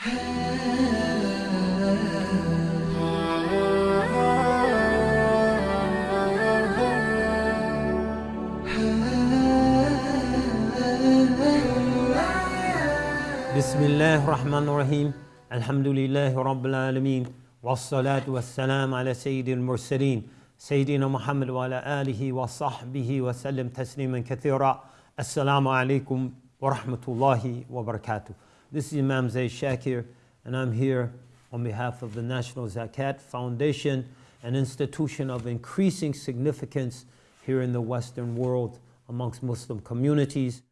بسم الله الرحمن الرحيم الحمد لله رب العالمين والصلاة والسلام على سيد المرسلين سيدنا محمد وعلى آله وصحبه وسلم تسليما كثيرا السلام عليكم ورحمة الله وبركاته This is Imam Zaid Shakir and I'm here on behalf of the National Zakat Foundation, an institution of increasing significance here in the Western world amongst Muslim communities.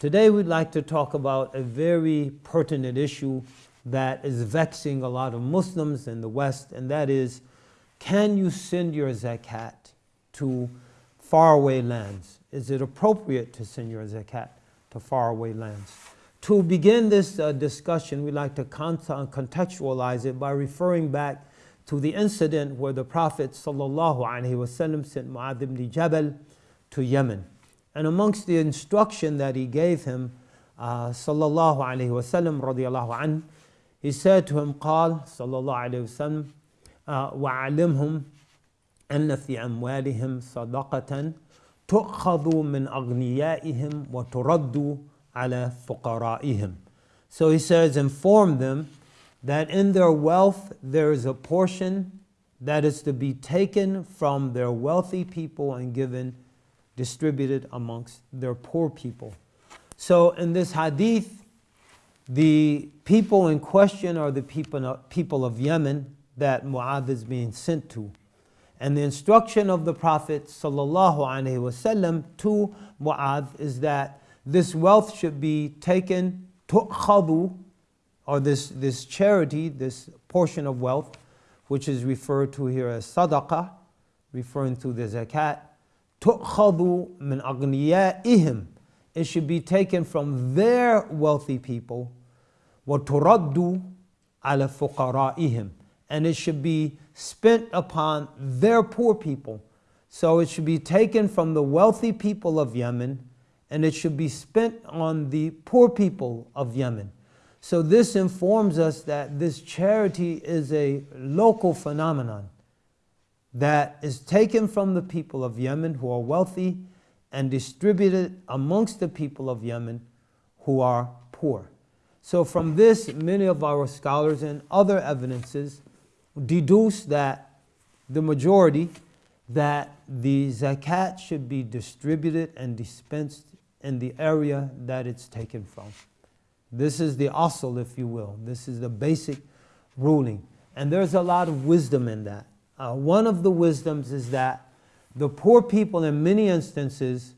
Today we'd like to talk about a very pertinent issue that is vexing a lot of Muslims in the West, and that is, can you send your zakat to faraway lands? Is it appropriate to send your zakat to faraway lands? To begin this uh, discussion, we'd like to contextualize it by referring back to the incident where the Prophet ﷺ sent Mu'adh ibn Jabal to Yemen. And amongst the instruction that he gave him, uh, sallallahu alayhi wasallam radiallahu anh, he said to him, قال صلى الله عليه وسلم وعلمهم أن في أموالهم صدقة تؤخذ من أغنيائهم وترد على فقرائهم. So he says, inform them that in their wealth there is a portion that is to be taken from their wealthy people and given distributed amongst their poor people. So in this hadith, the people in question are the people, people of Yemen that Mu'adh is being sent to. And the instruction of the Prophet wasallam to Mu'adh is that this wealth should be taken tu'khadu, or this, this charity, this portion of wealth, which is referred to here as sadaqah, referring to the zakat, تُؤْخَذُ مِنْ أَغْنِيَائِهِمْ It should be taken from their wealthy people وَتُرَدُّ عَلَى فُقَرَائِهِمْ And it should be spent upon their poor people. So it should be taken from the wealthy people of Yemen and it should be spent on the poor people of Yemen. So this informs us that this charity is a local phenomenon that is taken from the people of Yemen who are wealthy and distributed amongst the people of Yemen who are poor. So from this, many of our scholars and other evidences deduce that the majority that the zakat should be distributed and dispensed in the area that it's taken from. This is the asl, if you will. This is the basic ruling. And there's a lot of wisdom in that. Uh, one of the wisdoms is that the poor people in many instances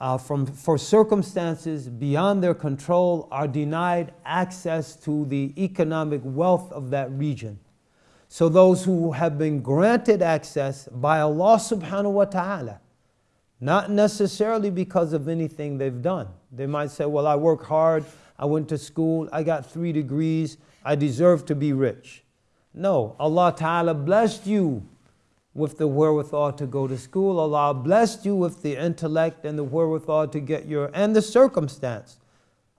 uh, from, for circumstances beyond their control are denied access to the economic wealth of that region. So those who have been granted access by Allah subhanahu wa ta'ala, not necessarily because of anything they've done. They might say, well, I work hard, I went to school, I got three degrees, I deserve to be rich. No, Allah Ta'ala blessed you with the wherewithal to go to school. Allah blessed you with the intellect and the wherewithal to get your, and the circumstance.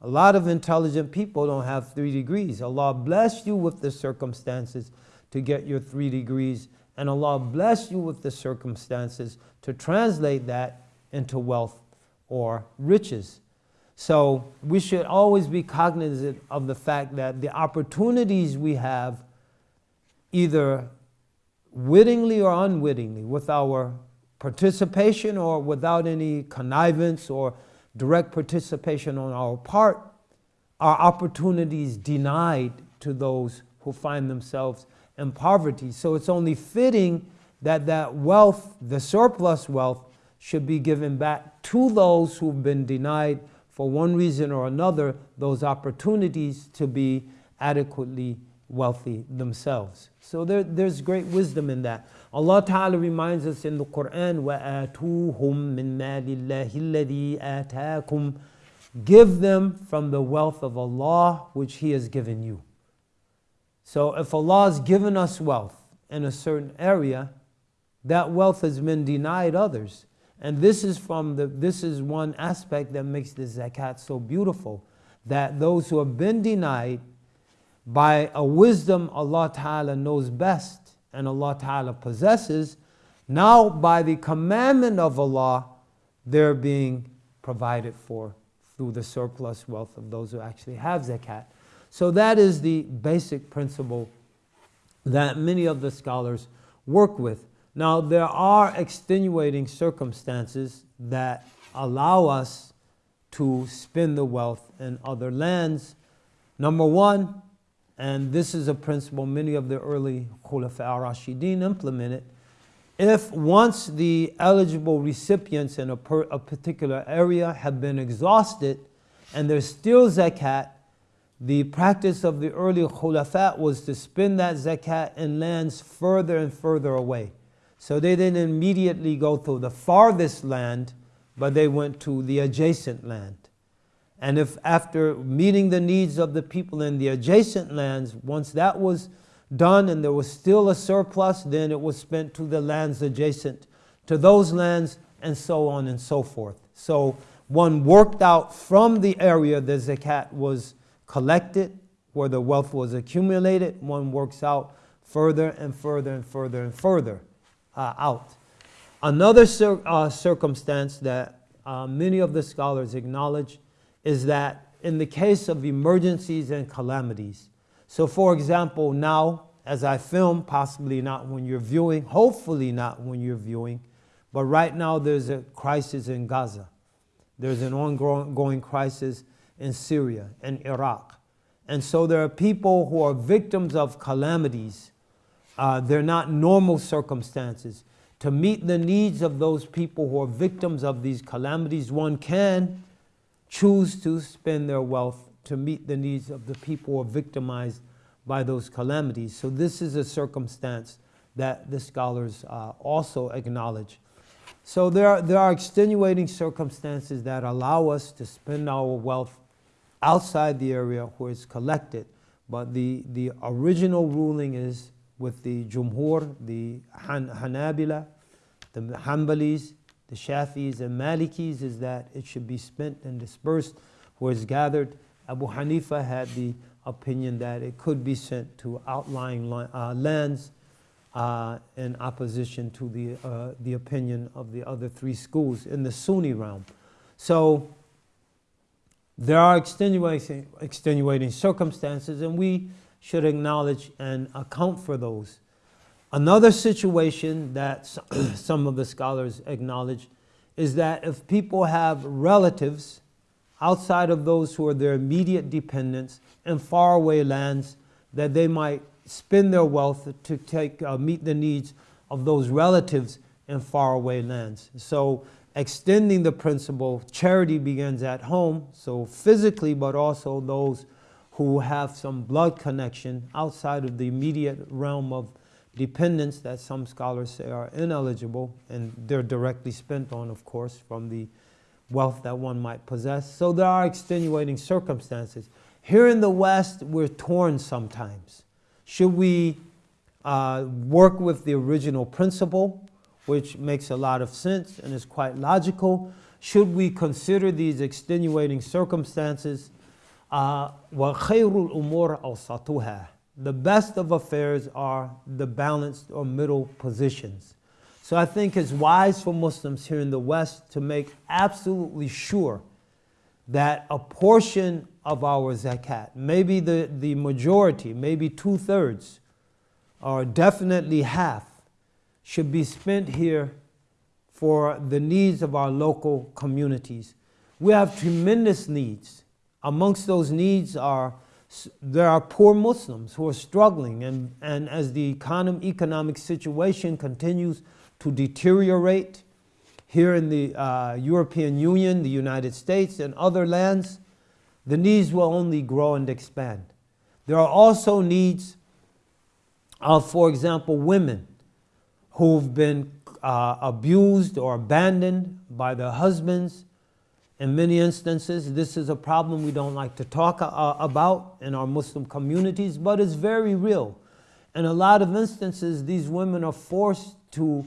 A lot of intelligent people don't have three degrees. Allah blessed you with the circumstances to get your three degrees, and Allah bless you with the circumstances to translate that into wealth or riches. So we should always be cognizant of the fact that the opportunities we have either wittingly or unwittingly, with our participation or without any connivance or direct participation on our part, are opportunities denied to those who find themselves in poverty. So it's only fitting that that wealth, the surplus wealth, should be given back to those who've been denied for one reason or another those opportunities to be adequately wealthy themselves. So there, there's great wisdom in that. Allah Ta'ala reminds us in the Quran, وَآتُوهُم مِّن مَالِ اللَّهِ الَّذِي آتَاكُمْ Give them from the wealth of Allah which He has given you. So if Allah has given us wealth in a certain area, that wealth has been denied others. And this is from the this is one aspect that makes the zakat so beautiful. That those who have been denied by a wisdom Allah Ta'ala knows best and Allah Ta'ala possesses, now by the commandment of Allah, they're being provided for through the surplus wealth of those who actually have zakat. So that is the basic principle that many of the scholars work with. Now, there are extenuating circumstances that allow us to spend the wealth in other lands. Number one, and this is a principle many of the early Khulafa al-Rashidin implemented, if once the eligible recipients in a, per, a particular area have been exhausted and there's still zakat, the practice of the early khulafat was to spend that zakat in lands further and further away. So they didn't immediately go to the farthest land, but they went to the adjacent land. And if after meeting the needs of the people in the adjacent lands, once that was done and there was still a surplus, then it was spent to the lands adjacent to those lands and so on and so forth. So one worked out from the area the zakat was collected, where the wealth was accumulated, one works out further and further and further and further uh, out. Another cir uh, circumstance that uh, many of the scholars acknowledge is that in the case of emergencies and calamities, so for example, now as I film, possibly not when you're viewing, hopefully not when you're viewing, but right now there's a crisis in Gaza. There's an ongoing crisis in Syria and Iraq. And so there are people who are victims of calamities. Uh, they're not normal circumstances. To meet the needs of those people who are victims of these calamities, one can choose to spend their wealth to meet the needs of the people who are victimized by those calamities. So this is a circumstance that the scholars uh, also acknowledge. So there are, there are extenuating circumstances that allow us to spend our wealth outside the area where it's collected. But the, the original ruling is with the Jumhur, the Han, Hanabila, the Hanbalis, the Shafis and Malikis is that it should be spent and dispersed where it's gathered. Abu Hanifa had the opinion that it could be sent to outlying uh, lands uh, in opposition to the, uh, the opinion of the other three schools in the Sunni realm. So there are extenuating, extenuating circumstances, and we should acknowledge and account for those. Another situation that some of the scholars acknowledge is that if people have relatives outside of those who are their immediate dependents in faraway lands, that they might spend their wealth to take, uh, meet the needs of those relatives in faraway lands. So extending the principle, charity begins at home, so physically, but also those who have some blood connection outside of the immediate realm of dependence that some scholars say are ineligible, and they're directly spent on, of course, from the wealth that one might possess. So there are extenuating circumstances. Here in the West, we're torn sometimes. Should we uh, work with the original principle which makes a lot of sense and is quite logical. Should we consider these extenuating circumstances? Uh, the best of affairs are the balanced or middle positions. So I think it's wise for Muslims here in the West to make absolutely sure that a portion of our zakat, maybe the, the majority, maybe two thirds, or definitely half, should be spent here for the needs of our local communities. We have tremendous needs. Amongst those needs are there are poor Muslims who are struggling and, and as the economic, economic situation continues to deteriorate here in the uh, European Union, the United States and other lands, the needs will only grow and expand. There are also needs of, for example, women who've been uh, abused or abandoned by their husbands. In many instances, this is a problem we don't like to talk uh, about in our Muslim communities, but it's very real. In a lot of instances, these women are forced to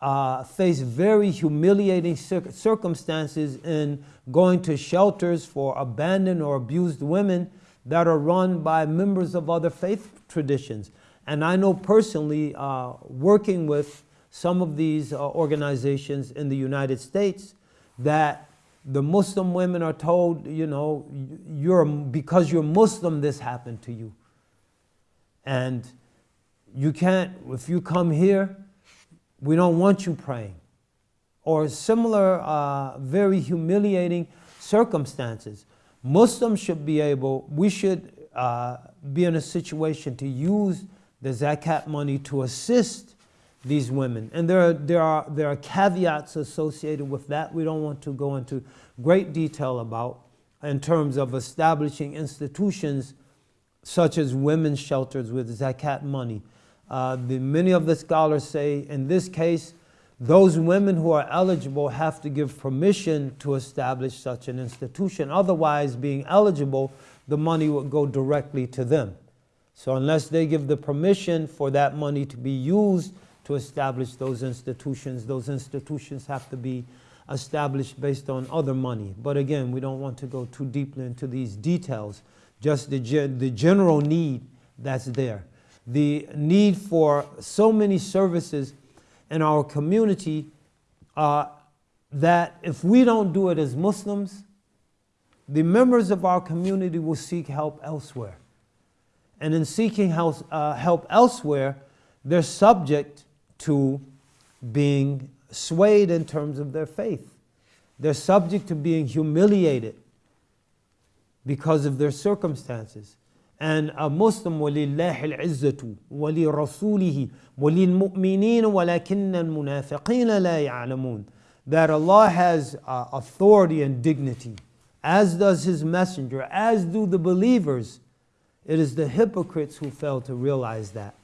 uh, face very humiliating cir circumstances in going to shelters for abandoned or abused women that are run by members of other faith traditions. And I know personally, uh, working with some of these uh, organizations in the United States, that the Muslim women are told, you know, you're, because you're Muslim, this happened to you. And you can't, if you come here, we don't want you praying. Or similar, uh, very humiliating circumstances. Muslims should be able, we should uh, be in a situation to use the zakat money to assist these women. And there are, there, are, there are caveats associated with that we don't want to go into great detail about in terms of establishing institutions such as women's shelters with zakat money. Uh, the, many of the scholars say in this case, those women who are eligible have to give permission to establish such an institution. Otherwise, being eligible, the money would go directly to them. So unless they give the permission for that money to be used to establish those institutions, those institutions have to be established based on other money. But again, we don't want to go too deeply into these details, just the, the general need that's there. The need for so many services in our community uh, that if we don't do it as Muslims, the members of our community will seek help elsewhere And in seeking help, uh, help elsewhere, they're subject to being swayed in terms of their faith. They're subject to being humiliated because of their circumstances. And a Muslim, وَلِلَّهِ الْعِزَّةُ وَلِرَسُولِهِ وَلِلْمُؤْمِنِينَ وَلَكِنَّ الْمُنَافِقِينَ لَا يَعْلَمُونَ That Allah has uh, authority and dignity, as does His Messenger, as do the believers. It is the hypocrites who fail to realize that.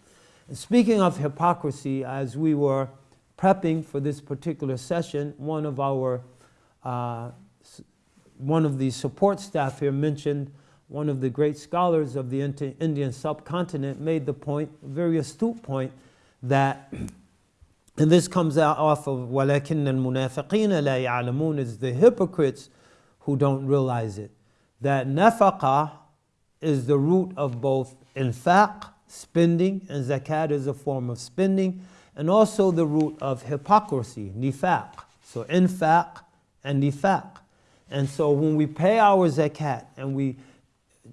And speaking of hypocrisy, as we were prepping for this particular session, one of our uh, one of the support staff here mentioned one of the great scholars of the Indian subcontinent made the point, a very astute point, that, and this comes out off of وَلَكِنَّ الْمُنَافِقِينَ لَا يَعْلَمُونَ is the hypocrites who don't realize it. That nafaqah is the root of both infaq, spending, and zakat is a form of spending, and also the root of hypocrisy, nifaq. So infaq and nifaq. And so when we pay our zakat and we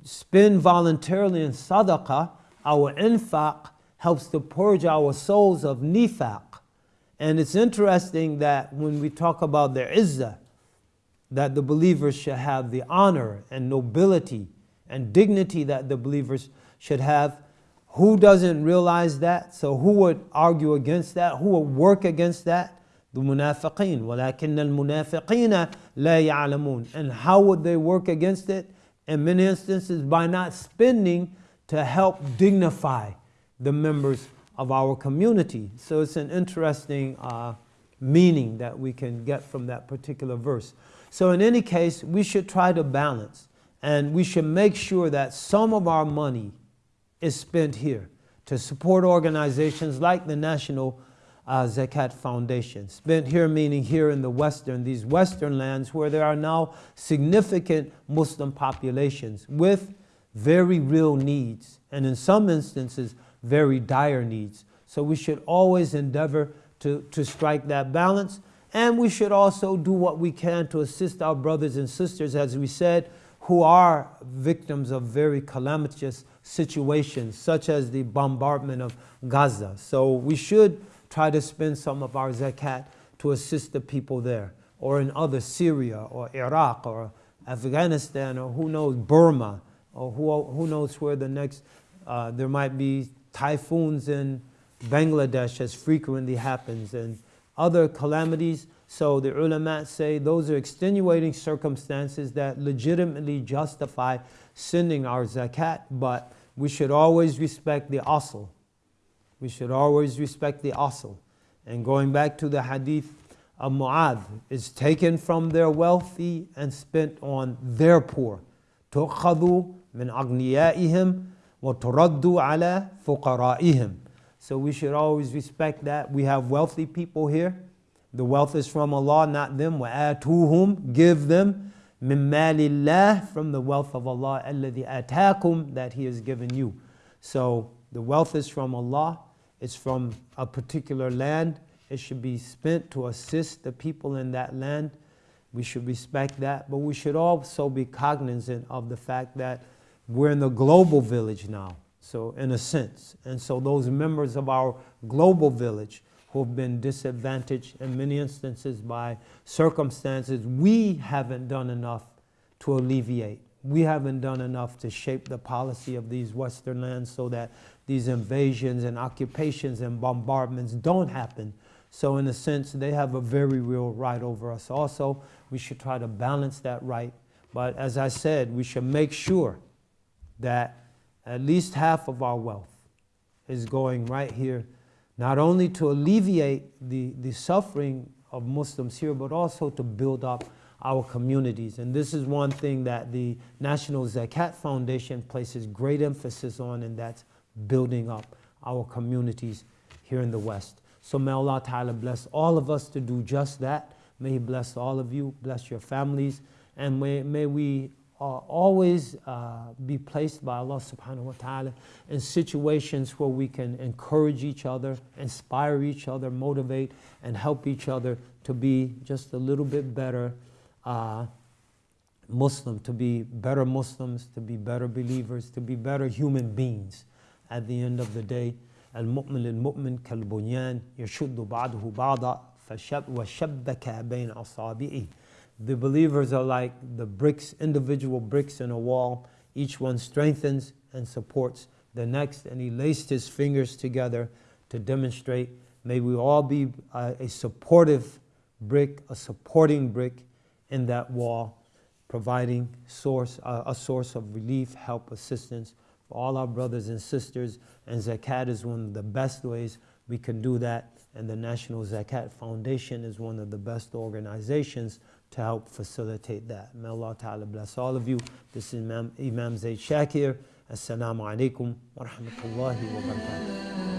spend voluntarily in sadaqah, our infaq helps to purge our souls of nifaq. And it's interesting that when we talk about their izzah, that the believers should have the honor and nobility and dignity that the believers should have. Who doesn't realize that? So who would argue against that? Who would work against that? The munafiqeen. وَلَكِنَّ الْمُنَافِقِينَ لَا يَعْلَمُونَ And how would they work against it? in many instances by not spending to help dignify the members of our community. So it's an interesting uh, meaning that we can get from that particular verse. So in any case, we should try to balance and we should make sure that some of our money is spent here to support organizations like the National uh, Zakat Foundation. Spent here meaning here in the Western, these Western lands where there are now significant Muslim populations with very real needs, and in some instances, very dire needs. So we should always endeavor to, to strike that balance, and we should also do what we can to assist our brothers and sisters, as we said, who are victims of very calamitous situations, such as the bombardment of Gaza. So we should try to spend some of our zakat to assist the people there, or in other Syria or Iraq or Afghanistan or who knows, Burma, or who, who knows where the next, uh, there might be typhoons in Bangladesh as frequently happens and other calamities. So the ulama say those are extenuating circumstances that legitimately justify sending our zakat, but we should always respect the asl, we should always respect the asl. And going back to the hadith of Mu'adh, is taken from their wealthy and spent on their poor. تُؤْخَذُ مِنْ أَغْنِيَائِهِمْ وَتُرَدُّ عَلَى فُقَرَائِهِمْ So we should always respect that. We have wealthy people here. The wealth is from Allah, not them. وَآتُوهُمْ Give them min malillah from the wealth of Allah alladhi atakum that He has given you. So the wealth is from Allah. It's from a particular land. It should be spent to assist the people in that land. We should respect that, but we should also be cognizant of the fact that we're in the global village now. So, in a sense, and so those members of our global village who have been disadvantaged in many instances by circumstances we haven't done enough to alleviate. We haven't done enough to shape the policy of these Western lands so that these invasions and occupations and bombardments don't happen. So, in a sense, they have a very real right over us. Also, we should try to balance that right. But as I said, we should make sure that at least half of our wealth is going right here not only to alleviate the, the suffering of Muslims here, but also to build up our communities. And this is one thing that the National Zakat Foundation places great emphasis on, and that's building up our communities here in the West. So may Allah Ta'ala bless all of us to do just that. May He bless all of you, bless your families, and may, may we uh, always uh, be placed by Allah subhanahu wa ta'ala in situations where we can encourage each other, inspire each other, motivate, and help each other to be just a little bit better uh, Muslim, to be better Muslims, to be better believers, to be better human beings at the end of the day. المؤمن للمؤمن كالبنيان يشد بعضه بعضا وشبك بين أصابعه the believers are like the bricks, individual bricks in a wall. Each one strengthens and supports the next, and he laced his fingers together to demonstrate. May we all be a, a supportive brick, a supporting brick in that wall, providing source, uh, a source of relief, help, assistance for all our brothers and sisters. And zakat is one of the best ways we can do that. And the National Zakat Foundation is one of the best organizations to help facilitate that. May Allah Ta'ala bless all of you. This is Imam, Imam Shakir. Assalamu alaikum wa rahmatullahi wa barakatuh.